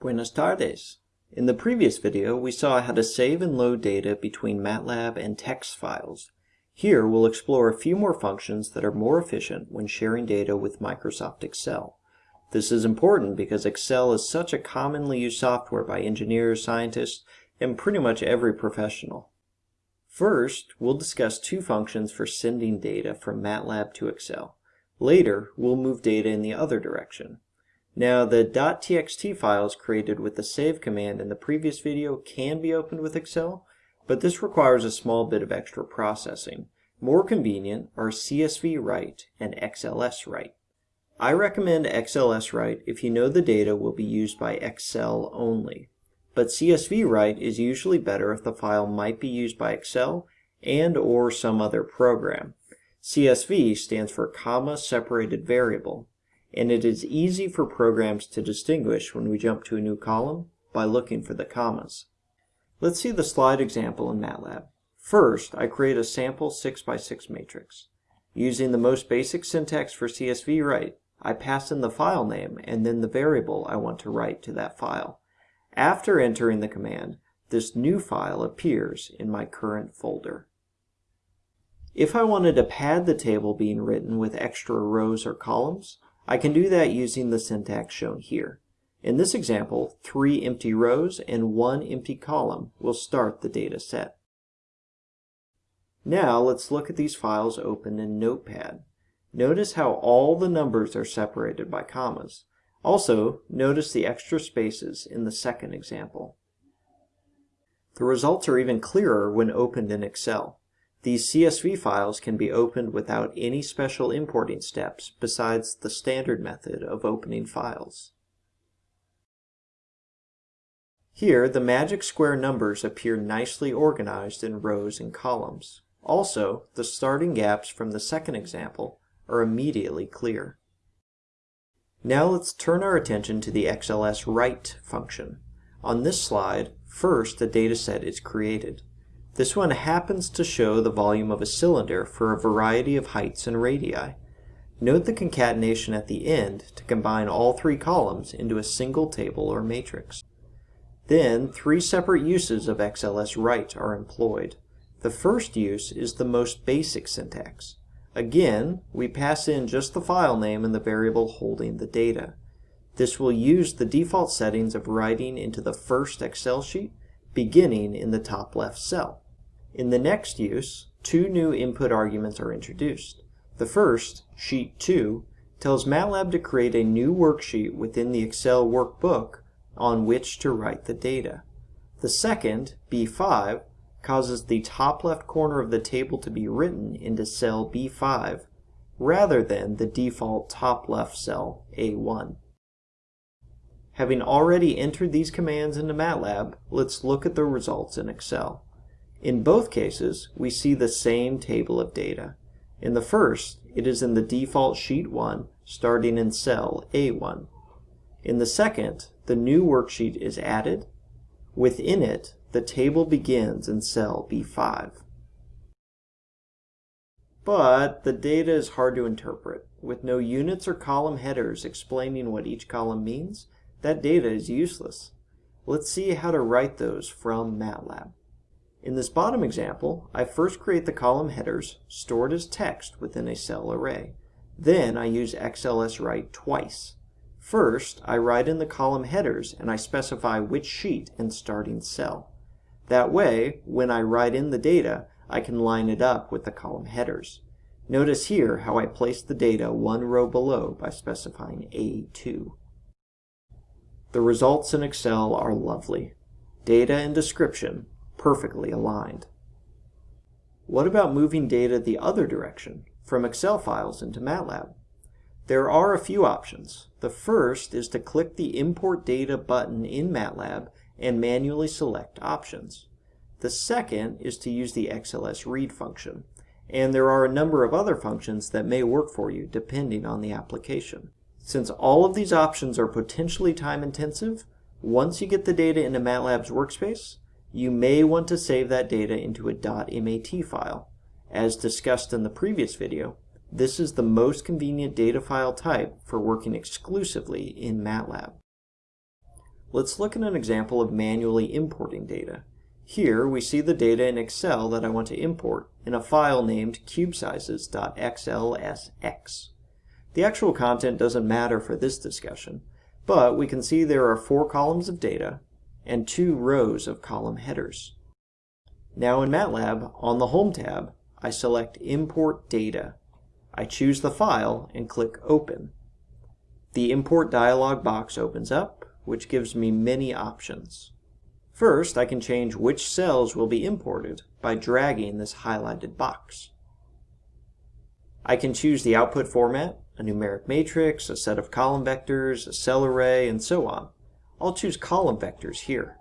Buenas tardes. In the previous video, we saw how to save and load data between MATLAB and text files. Here, we'll explore a few more functions that are more efficient when sharing data with Microsoft Excel. This is important because Excel is such a commonly used software by engineers, scientists, and pretty much every professional. First, we'll discuss two functions for sending data from MATLAB to Excel. Later, we'll move data in the other direction. Now, the .txt files created with the save command in the previous video can be opened with Excel, but this requires a small bit of extra processing. More convenient are CSV write and XLS write. I recommend XLS write if you know the data will be used by Excel only. But CSV write is usually better if the file might be used by Excel and or some other program. CSV stands for comma separated variable, and it is easy for programs to distinguish when we jump to a new column by looking for the commas. Let's see the slide example in MATLAB. First, I create a sample 6x6 matrix. Using the most basic syntax for CSV write, I pass in the file name and then the variable I want to write to that file. After entering the command, this new file appears in my current folder. If I wanted to pad the table being written with extra rows or columns, I can do that using the syntax shown here. In this example, three empty rows and one empty column will start the data set. Now let's look at these files open in Notepad. Notice how all the numbers are separated by commas. Also, notice the extra spaces in the second example. The results are even clearer when opened in Excel. These CSV files can be opened without any special importing steps besides the standard method of opening files. Here, the magic square numbers appear nicely organized in rows and columns. Also, the starting gaps from the second example are immediately clear. Now let's turn our attention to the XLS write function. On this slide, first a dataset is created. This one happens to show the volume of a cylinder for a variety of heights and radii. Note the concatenation at the end to combine all three columns into a single table or matrix. Then, three separate uses of XLS write are employed. The first use is the most basic syntax. Again, we pass in just the file name and the variable holding the data. This will use the default settings of writing into the first Excel sheet, beginning in the top left cell. In the next use, two new input arguments are introduced. The first, Sheet 2, tells MATLAB to create a new worksheet within the Excel workbook on which to write the data. The second, B5, causes the top left corner of the table to be written into cell B5 rather than the default top left cell A1. Having already entered these commands into MATLAB, let's look at the results in Excel. In both cases, we see the same table of data. In the first, it is in the default sheet 1, starting in cell A1. In the second, the new worksheet is added. Within it, the table begins in cell B5. But the data is hard to interpret. With no units or column headers explaining what each column means, that data is useless. Let's see how to write those from MATLAB. In this bottom example, I first create the column headers stored as text within a cell array. Then I use XLS write twice. First, I write in the column headers and I specify which sheet and starting cell. That way, when I write in the data, I can line it up with the column headers. Notice here how I place the data one row below by specifying A2. The results in Excel are lovely. Data and description perfectly aligned. What about moving data the other direction, from Excel files into MATLAB? There are a few options. The first is to click the Import Data button in MATLAB and manually select options. The second is to use the XLS read function. And there are a number of other functions that may work for you depending on the application. Since all of these options are potentially time intensive, once you get the data into MATLAB's workspace, you may want to save that data into a .mat file. As discussed in the previous video, This is the most convenient data file type for working exclusively in MATLAB. Let's look at an example of manually importing data. Here we see the data in Excel that I want to import in a file named cubesizes.xlsx. The actual content doesn't matter for this discussion, but we can see there are four columns of data and two rows of column headers. Now in MATLAB, on the Home tab, I select Import Data. I choose the file and click Open. The Import dialog box opens up, which gives me many options. First, I can change which cells will be imported by dragging this highlighted box. I can choose the output format, a numeric matrix, a set of column vectors, a cell array, and so on. I'll choose column vectors here.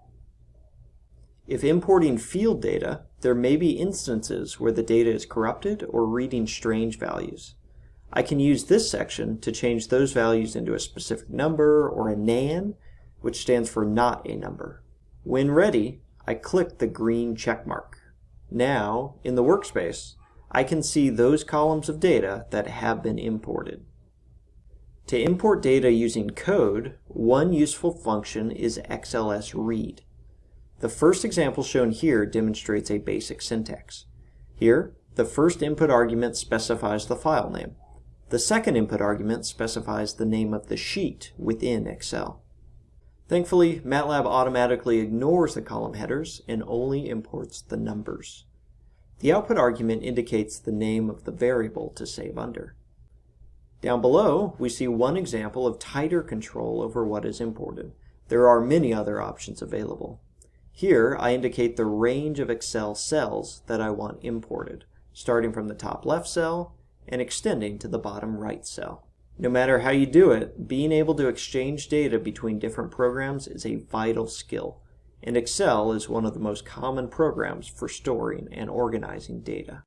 If importing field data, there may be instances where the data is corrupted or reading strange values. I can use this section to change those values into a specific number or a nan, which stands for not a number. When ready, I click the green check mark. Now, in the workspace, I can see those columns of data that have been imported. To import data using code, one useful function is xlsread. The first example shown here demonstrates a basic syntax. Here, the first input argument specifies the file name. The second input argument specifies the name of the sheet within Excel. Thankfully, MATLAB automatically ignores the column headers and only imports the numbers. The output argument indicates the name of the variable to save under. Down below, we see one example of tighter control over what is imported. There are many other options available. Here, I indicate the range of Excel cells that I want imported, starting from the top left cell and extending to the bottom right cell. No matter how you do it, being able to exchange data between different programs is a vital skill, and Excel is one of the most common programs for storing and organizing data.